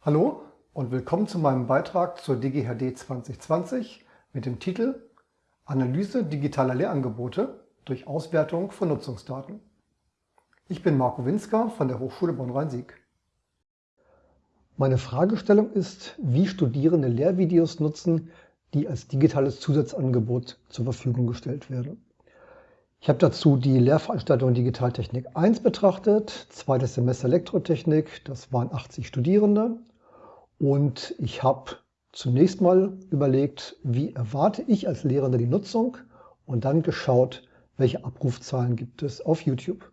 Hallo und willkommen zu meinem Beitrag zur DGHD 2020 mit dem Titel Analyse digitaler Lehrangebote durch Auswertung von Nutzungsdaten. Ich bin Marco Winsker von der Hochschule Bonn-Rhein-Sieg. Meine Fragestellung ist, wie Studierende Lehrvideos nutzen, die als digitales Zusatzangebot zur Verfügung gestellt werden. Ich habe dazu die Lehrveranstaltung Digitaltechnik 1 betrachtet, zweites Semester Elektrotechnik, das waren 80 Studierende. Und ich habe zunächst mal überlegt, wie erwarte ich als Lehrender die Nutzung und dann geschaut, welche Abrufzahlen gibt es auf YouTube.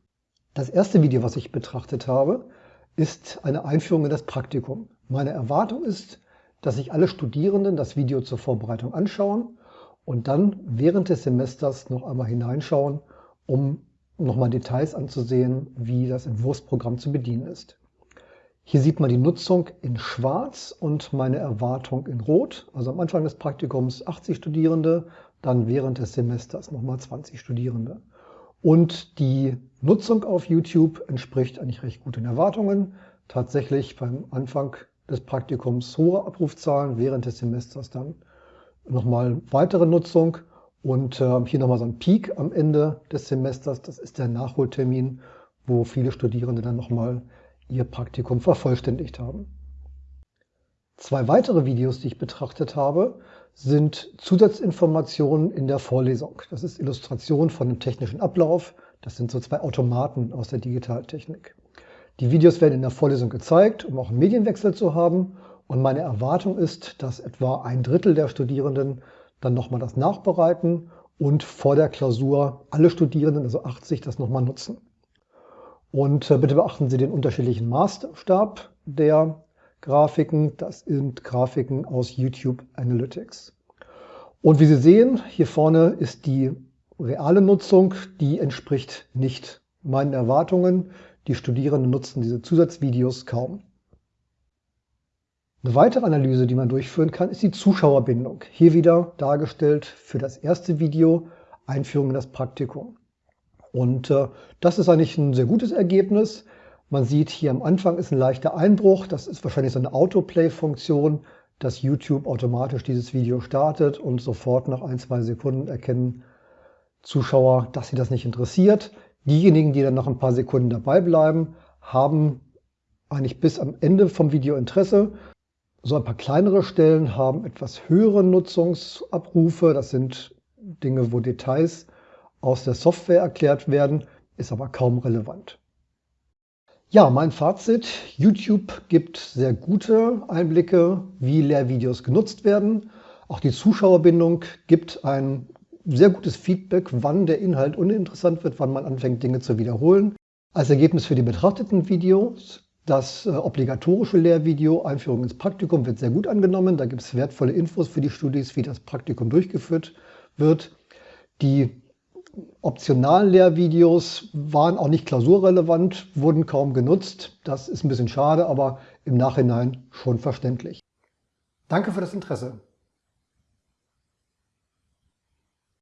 Das erste Video, was ich betrachtet habe, ist eine Einführung in das Praktikum. Meine Erwartung ist, dass sich alle Studierenden das Video zur Vorbereitung anschauen und dann während des Semesters noch einmal hineinschauen, um nochmal Details anzusehen, wie das Entwurfsprogramm zu bedienen ist. Hier sieht man die Nutzung in schwarz und meine Erwartung in rot. Also am Anfang des Praktikums 80 Studierende, dann während des Semesters nochmal 20 Studierende. Und die Nutzung auf YouTube entspricht eigentlich recht gut den Erwartungen. Tatsächlich beim Anfang des Praktikums hohe Abrufzahlen, während des Semesters dann nochmal weitere Nutzung und äh, hier nochmal so ein Peak am Ende des Semesters. Das ist der Nachholtermin, wo viele Studierende dann nochmal ihr Praktikum vervollständigt haben. Zwei weitere Videos, die ich betrachtet habe, sind Zusatzinformationen in der Vorlesung. Das ist Illustration von einem technischen Ablauf. Das sind so zwei Automaten aus der Digitaltechnik. Die Videos werden in der Vorlesung gezeigt, um auch einen Medienwechsel zu haben. Und meine Erwartung ist, dass etwa ein Drittel der Studierenden dann nochmal das nachbereiten und vor der Klausur alle Studierenden, also 80, das nochmal nutzen. Und äh, bitte beachten Sie den unterschiedlichen Maßstab der Grafiken. Das sind Grafiken aus YouTube Analytics. Und wie Sie sehen, hier vorne ist die reale Nutzung, die entspricht nicht meinen Erwartungen. Die Studierenden nutzen diese Zusatzvideos kaum. Eine weitere Analyse, die man durchführen kann, ist die Zuschauerbindung. Hier wieder dargestellt für das erste Video Einführung in das Praktikum. Und äh, das ist eigentlich ein sehr gutes Ergebnis. Man sieht hier am Anfang ist ein leichter Einbruch. Das ist wahrscheinlich so eine Autoplay-Funktion, dass YouTube automatisch dieses Video startet und sofort nach ein, zwei Sekunden erkennen Zuschauer, dass sie das nicht interessiert. Diejenigen, die dann noch ein paar Sekunden dabei bleiben, haben eigentlich bis am Ende vom Video Interesse. So ein paar kleinere Stellen haben etwas höhere Nutzungsabrufe. Das sind Dinge, wo Details aus der Software erklärt werden, ist aber kaum relevant. Ja, mein Fazit. YouTube gibt sehr gute Einblicke, wie Lehrvideos genutzt werden. Auch die Zuschauerbindung gibt ein sehr gutes Feedback, wann der Inhalt uninteressant wird, wann man anfängt, Dinge zu wiederholen. Als Ergebnis für die betrachteten Videos das äh, obligatorische Lehrvideo Einführung ins Praktikum wird sehr gut angenommen. Da gibt es wertvolle Infos für die Studis, wie das Praktikum durchgeführt wird. Die optionalen Lehrvideos waren auch nicht klausurrelevant, wurden kaum genutzt. Das ist ein bisschen schade, aber im Nachhinein schon verständlich. Danke für das Interesse.